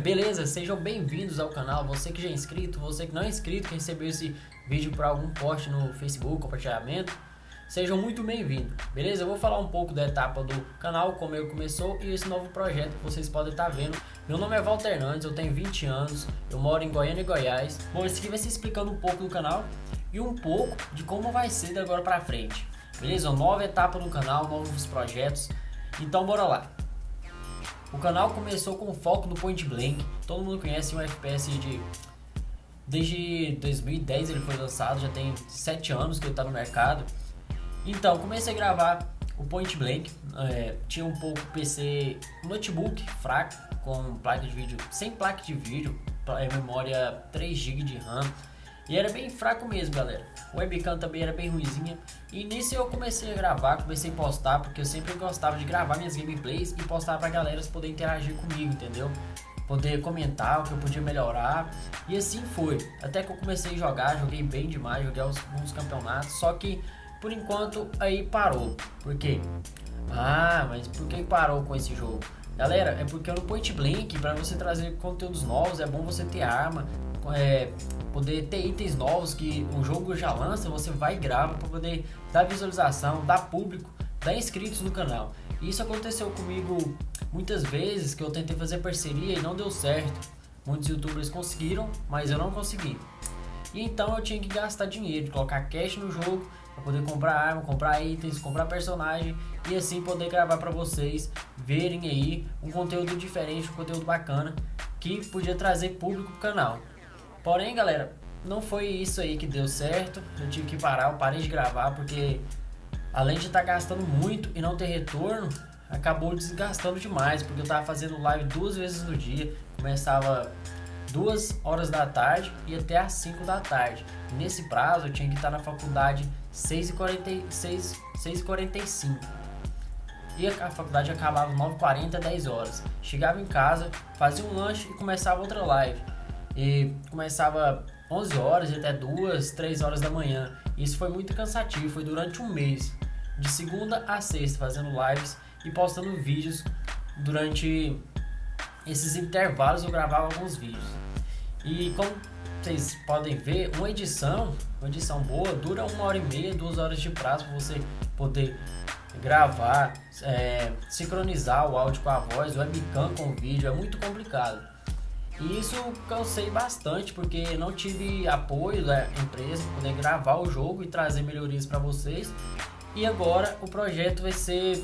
Beleza? Sejam bem-vindos ao canal, você que já é inscrito, você que não é inscrito, que recebeu esse vídeo por algum post no Facebook, compartilhamento, sejam muito bem-vindos, beleza? Eu vou falar um pouco da etapa do canal, como ele começou e esse novo projeto que vocês podem estar vendo. Meu nome é Walter Hernandes, eu tenho 20 anos, eu moro em Goiânia e Goiás. Bom, esse aqui vai ser explicando um pouco do canal e um pouco de como vai ser de agora pra frente, beleza? Nova etapa no canal, novos projetos, então bora lá. O canal começou com foco no Point Blank. Todo mundo conhece um FPS de desde 2010 ele foi lançado, já tem 7 anos que ele está no mercado. Então, comecei a gravar o Point Blank, é, tinha um pouco PC notebook fraco, com placa de vídeo, sem placa de vídeo, é, memória 3 GB de RAM, e era bem fraco mesmo, galera. O webcam também era bem ruizinha. E nisso eu comecei a gravar, comecei a postar, porque eu sempre gostava de gravar minhas gameplays e postar pra galera poder interagir comigo, entendeu? Poder comentar o que eu podia melhorar. E assim foi. Até que eu comecei a jogar, joguei bem demais, joguei alguns campeonatos. Só que por enquanto aí parou. Por quê? Ah, mas por que parou com esse jogo? Galera, é porque no Point Blank, para você trazer conteúdos novos, é bom você ter arma, é, poder ter itens novos que o jogo já lança, você vai e grava para poder dar visualização, dar público, dar inscritos no canal. Isso aconteceu comigo muitas vezes que eu tentei fazer parceria e não deu certo. Muitos youtubers conseguiram, mas eu não consegui. E então eu tinha que gastar dinheiro, colocar cash no jogo para poder comprar arma, comprar itens, comprar personagem e assim poder gravar para vocês verem aí um conteúdo diferente, um conteúdo bacana que podia trazer público pro canal. Porém, galera, não foi isso aí que deu certo. Eu tive que parar, eu parei de gravar porque além de estar tá gastando muito e não ter retorno, acabou desgastando demais, porque eu estava fazendo live duas vezes no dia, começava duas horas da tarde e até às 5 da tarde. Nesse prazo eu tinha que estar na faculdade 6h46, 6h45. E a faculdade acabava 9h40, 10 horas. Chegava em casa, fazia um lanche e começava outra live. E começava 11 horas até 2, 3 horas da manhã. Isso foi muito cansativo, foi durante um mês, de segunda a sexta, fazendo lives e postando vídeos. Durante esses intervalos eu gravava alguns vídeos. E como vocês podem ver, uma edição, uma edição boa, dura uma hora e meia, duas horas de prazo para você poder gravar, é, sincronizar o áudio com a voz, o webcam com o vídeo, é muito complicado. E isso cansei bastante porque não tive apoio da empresa para poder gravar o jogo e trazer melhorias para vocês. E agora o projeto vai ser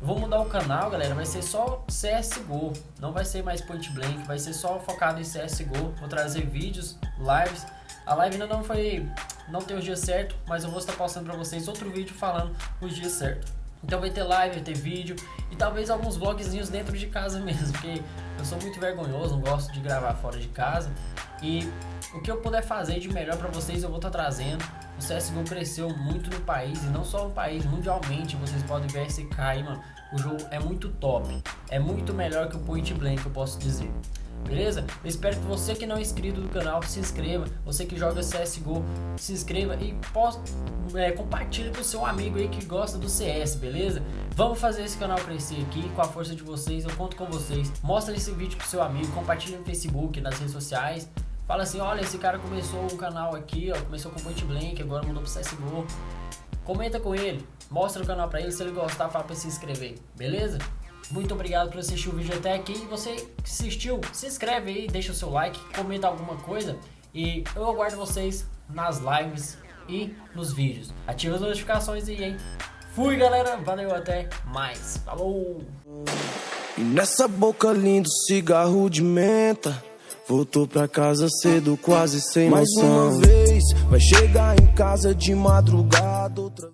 Vou mudar o canal, galera, vai ser só CSGO, não vai ser mais Point Blank, vai ser só focado em CSGO, vou trazer vídeos, lives. A live ainda não foi, não tem os dias certo, mas eu vou estar postando para vocês outro vídeo falando os dias certos. Então vai ter live, vai ter vídeo e talvez alguns vlogzinhos dentro de casa mesmo, porque eu sou muito vergonhoso, não gosto de gravar fora de casa. E o que eu puder fazer de melhor para vocês eu vou estar tá trazendo. O CSGO cresceu muito no país e não só no país, mundialmente. Vocês podem ver esse aí, mano. O jogo é muito top. É muito melhor que o Point Blank, eu posso dizer beleza? Eu espero que você que não é inscrito no canal se inscreva, você que joga CSGO se inscreva e é, compartilhe com seu amigo aí que gosta do CS, beleza? Vamos fazer esse canal crescer aqui com a força de vocês, eu conto com vocês. Mostra esse vídeo pro seu amigo, compartilhe no Facebook, nas redes sociais. Fala assim, olha, esse cara começou um canal aqui, ó, começou com Point Blank, agora mudou pro CSGO. Comenta com ele, mostra o canal pra ele, se ele gostar, fala pra se inscrever, beleza? Muito obrigado por assistir o vídeo até aqui. Você que assistiu, se inscreve aí, deixa o seu like, comenta alguma coisa. E eu aguardo vocês nas lives e nos vídeos. Ativa as notificações aí, hein? Fui, galera. Valeu, até mais. Falou! E nessa boca lindo cigarro de menta Voltou pra casa cedo, quase sem Mais noção Mais uma vez, vai chegar em casa de madrugada